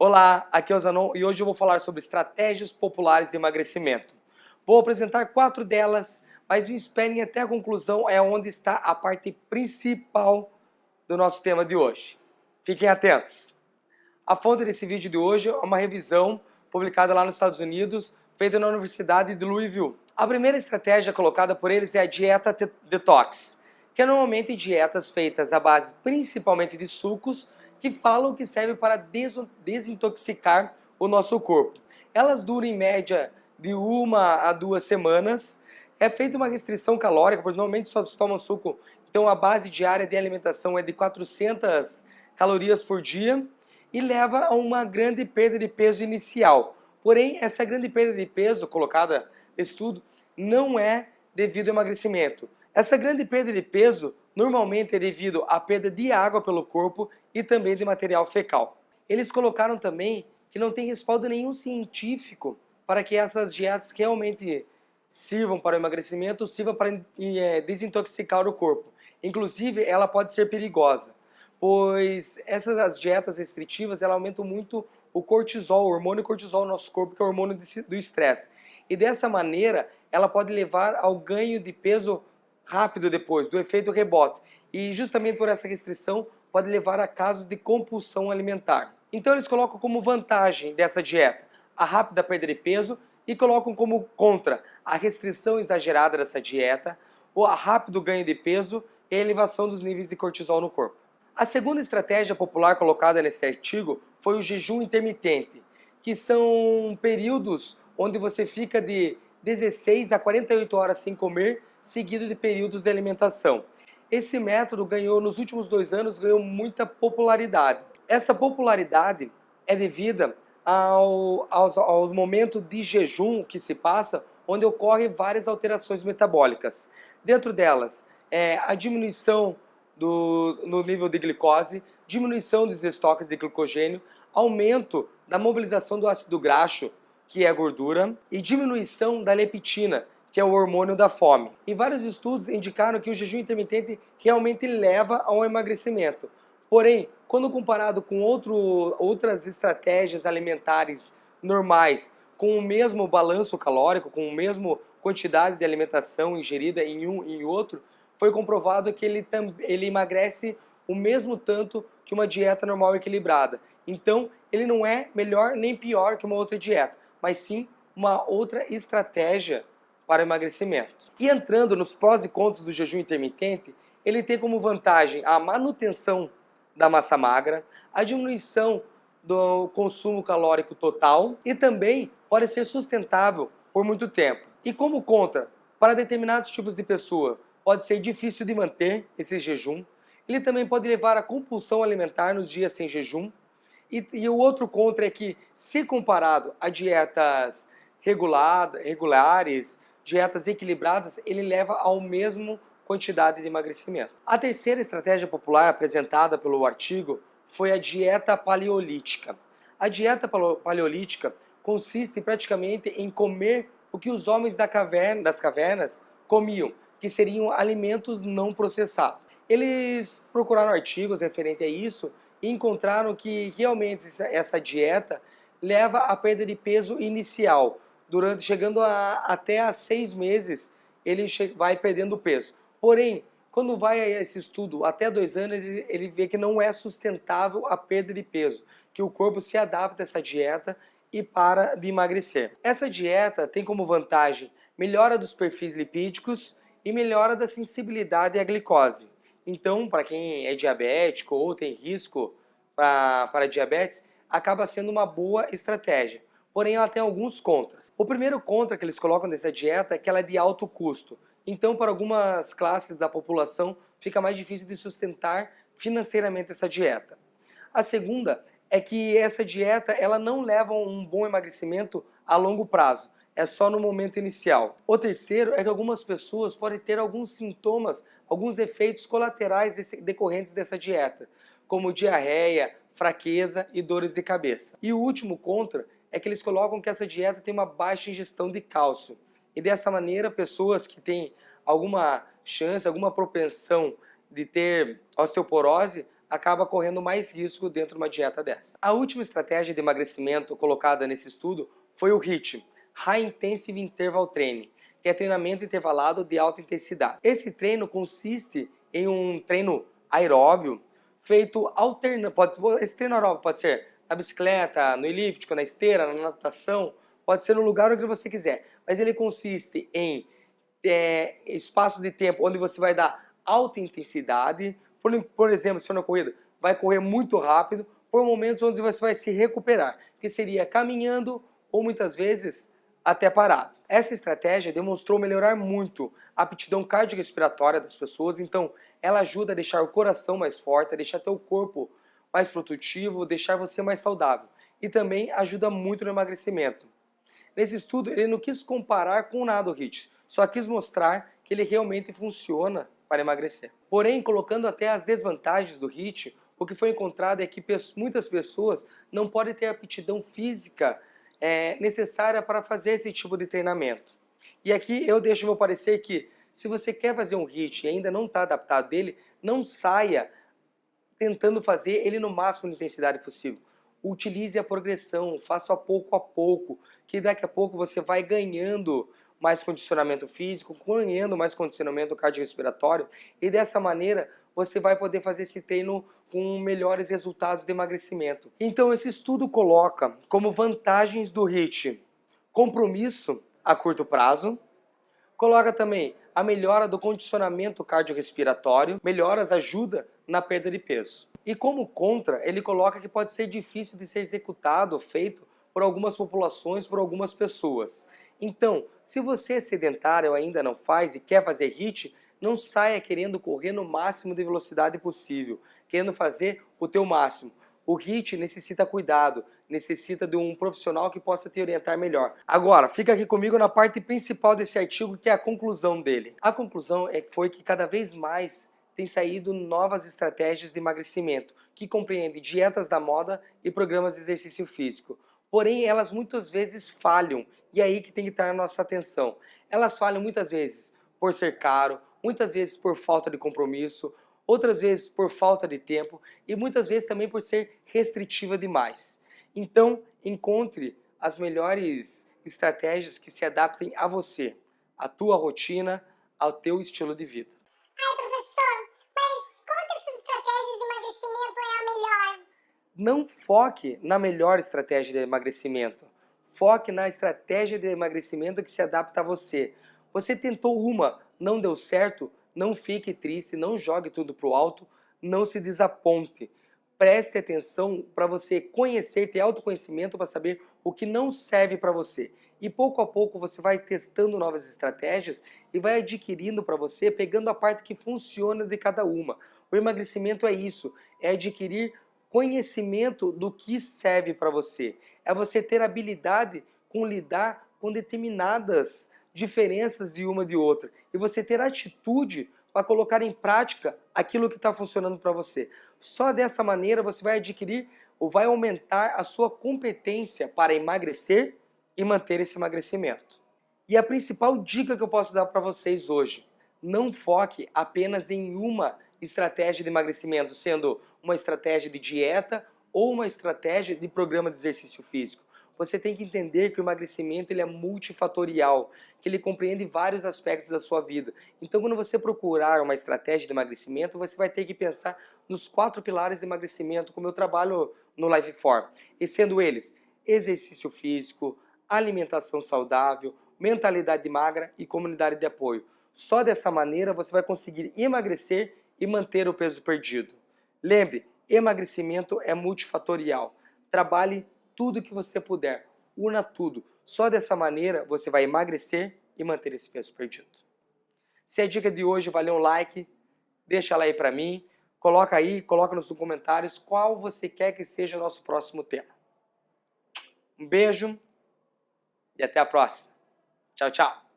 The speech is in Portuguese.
Olá, aqui é o Zanon e hoje eu vou falar sobre estratégias populares de emagrecimento. Vou apresentar quatro delas, mas me esperem até a conclusão, é onde está a parte principal do nosso tema de hoje. Fiquem atentos! A fonte desse vídeo de hoje é uma revisão publicada lá nos Estados Unidos, feita na Universidade de Louisville. A primeira estratégia colocada por eles é a dieta detox, que é normalmente dietas feitas à base principalmente de sucos, que falam que serve para desintoxicar o nosso corpo. Elas duram em média de uma a duas semanas. É feita uma restrição calórica, pois normalmente só se toma suco, então a base diária de alimentação é de 400 calorias por dia e leva a uma grande perda de peso inicial. Porém, essa grande perda de peso colocada nesse estudo não é devido ao emagrecimento. Essa grande perda de peso normalmente é devido à perda de água pelo corpo e também de material fecal. Eles colocaram também que não tem respaldo nenhum científico para que essas dietas realmente sirvam para o emagrecimento, sirvam para é, desintoxicar o corpo. Inclusive, ela pode ser perigosa, pois essas dietas restritivas ela aumentam muito o cortisol, o hormônio cortisol no nosso corpo, que é o hormônio do estresse. E dessa maneira, ela pode levar ao ganho de peso rápido depois, do efeito rebote. E justamente por essa restrição pode levar a casos de compulsão alimentar. Então eles colocam como vantagem dessa dieta a rápida perda de peso e colocam como contra a restrição exagerada dessa dieta, o rápido ganho de peso e a elevação dos níveis de cortisol no corpo. A segunda estratégia popular colocada nesse artigo foi o jejum intermitente, que são períodos onde você fica de 16 a 48 horas sem comer seguido de períodos de alimentação. Esse método ganhou, nos últimos dois anos, ganhou muita popularidade. Essa popularidade é devida ao, aos, aos momentos de jejum que se passa, onde ocorrem várias alterações metabólicas. Dentro delas, é a diminuição do, no nível de glicose, diminuição dos estoques de glicogênio, aumento da mobilização do ácido graxo, que é a gordura, e diminuição da leptina, que é o hormônio da fome. E vários estudos indicaram que o jejum intermitente realmente leva ao emagrecimento. Porém, quando comparado com outro, outras estratégias alimentares normais, com o mesmo balanço calórico, com a mesma quantidade de alimentação ingerida em um e em outro, foi comprovado que ele, ele emagrece o mesmo tanto que uma dieta normal equilibrada. Então, ele não é melhor nem pior que uma outra dieta, mas sim uma outra estratégia para emagrecimento. E entrando nos prós e contras do jejum intermitente, ele tem como vantagem a manutenção da massa magra, a diminuição do consumo calórico total e também pode ser sustentável por muito tempo. E como contra, para determinados tipos de pessoa, pode ser difícil de manter esse jejum, ele também pode levar a compulsão alimentar nos dias sem jejum, e, e o outro contra é que, se comparado a dietas regulada, regulares, dietas equilibradas, ele leva ao mesmo quantidade de emagrecimento. A terceira estratégia popular apresentada pelo artigo foi a dieta paleolítica. A dieta paleolítica consiste praticamente em comer o que os homens da caverna, das cavernas comiam, que seriam alimentos não processados. Eles procuraram artigos referentes a isso encontraram que realmente essa dieta leva à perda de peso inicial, durante chegando a, até a seis meses, ele vai perdendo peso. Porém, quando vai a esse estudo até dois anos, ele, ele vê que não é sustentável a perda de peso, que o corpo se adapta a essa dieta e para de emagrecer. Essa dieta tem como vantagem melhora dos perfis lipídicos e melhora da sensibilidade à glicose. Então, para quem é diabético ou tem risco para, diabetes, acaba sendo uma boa estratégia porém ela tem alguns contras. O primeiro contra que eles colocam dessa dieta é que ela é de alto custo. Então, para algumas classes da população, fica mais difícil de sustentar financeiramente essa dieta. A segunda é que essa dieta ela não leva um bom emagrecimento a longo prazo, é só no momento inicial. O terceiro é que algumas pessoas podem ter alguns sintomas, alguns efeitos colaterais decorrentes dessa dieta, como diarreia, fraqueza e dores de cabeça. E o último contra é que eles colocam que essa dieta tem uma baixa ingestão de cálcio. E dessa maneira, pessoas que têm alguma chance, alguma propensão de ter osteoporose, acaba correndo mais risco dentro de uma dieta dessa. A última estratégia de emagrecimento colocada nesse estudo foi o HIIT, High Intensive Interval Training, é treinamento intervalado de alta intensidade. Esse treino consiste em um treino aeróbio feito alternando, esse treino aeróbio pode ser na bicicleta, no elíptico, na esteira, na natação, pode ser no lugar onde você quiser, mas ele consiste em é, espaços de tempo onde você vai dar alta intensidade, por, por exemplo, se for na corrida, vai correr muito rápido, por momentos onde você vai se recuperar, que seria caminhando ou muitas vezes até parado. Essa estratégia demonstrou melhorar muito a aptidão cardiorrespiratória das pessoas, então ela ajuda a deixar o coração mais forte, a deixar teu corpo mais produtivo, deixar você mais saudável. E também ajuda muito no emagrecimento. Nesse estudo, ele não quis comparar com nada o HIIT, só quis mostrar que ele realmente funciona para emagrecer. Porém, colocando até as desvantagens do HIIT, o que foi encontrado é que muitas pessoas não podem ter aptidão física é, necessária para fazer esse tipo de treinamento. E aqui eu deixo meu parecer que se você quer fazer um HIIT e ainda não está adaptado dele, não saia tentando fazer ele no máximo de intensidade possível. Utilize a progressão, faça pouco a pouco, que daqui a pouco você vai ganhando mais condicionamento físico, ganhando mais condicionamento cardiorrespiratório e dessa maneira você vai poder fazer esse treino com melhores resultados de emagrecimento. Então esse estudo coloca como vantagens do HIIT compromisso a curto prazo, coloca também a melhora do condicionamento cardiorrespiratório, melhoras ajuda na perda de peso. E como contra, ele coloca que pode ser difícil de ser executado, feito por algumas populações, por algumas pessoas. Então, se você é sedentário ainda não faz e quer fazer HIIT, não saia querendo correr no máximo de velocidade possível, querendo fazer o teu máximo. O HIIT necessita cuidado, necessita de um profissional que possa te orientar melhor. Agora, fica aqui comigo na parte principal desse artigo, que é a conclusão dele. A conclusão é, foi que cada vez mais tem saído novas estratégias de emagrecimento, que compreendem dietas da moda e programas de exercício físico. Porém, elas muitas vezes falham, e é aí que tem que estar a nossa atenção. Elas falham muitas vezes por ser caro, muitas vezes por falta de compromisso, outras vezes por falta de tempo e muitas vezes também por ser restritiva demais. Então, encontre as melhores estratégias que se adaptem a você, à tua rotina, ao teu estilo de vida. Ai, professor, mas qual dessas estratégias de emagrecimento é a melhor? Não foque na melhor estratégia de emagrecimento. Foque na estratégia de emagrecimento que se adapta a você. Você tentou uma, não deu certo, não fique triste, não jogue tudo para o alto, não se desaponte. Preste atenção para você conhecer, ter autoconhecimento para saber o que não serve para você. E pouco a pouco você vai testando novas estratégias e vai adquirindo para você, pegando a parte que funciona de cada uma. O emagrecimento é isso, é adquirir conhecimento do que serve para você. É você ter habilidade com lidar com determinadas diferenças de uma de outra e você ter atitude para colocar em prática aquilo que está funcionando para você. Só dessa maneira você vai adquirir ou vai aumentar a sua competência para emagrecer e manter esse emagrecimento. E a principal dica que eu posso dar para vocês hoje, não foque apenas em uma estratégia de emagrecimento, sendo uma estratégia de dieta ou uma estratégia de programa de exercício físico você tem que entender que o emagrecimento ele é multifatorial, que ele compreende vários aspectos da sua vida. Então, quando você procurar uma estratégia de emagrecimento, você vai ter que pensar nos quatro pilares de emagrecimento, como eu trabalho no Lifeform. E sendo eles, exercício físico, alimentação saudável, mentalidade magra e comunidade de apoio. Só dessa maneira você vai conseguir emagrecer e manter o peso perdido. Lembre, emagrecimento é multifatorial. Trabalhe tudo que você puder. Una tudo. Só dessa maneira você vai emagrecer e manter esse peso perdido. Se a dica de hoje valeu um like, deixa ela aí para mim. Coloca aí, coloca nos comentários qual você quer que seja o nosso próximo tema. Um beijo e até a próxima. Tchau, tchau.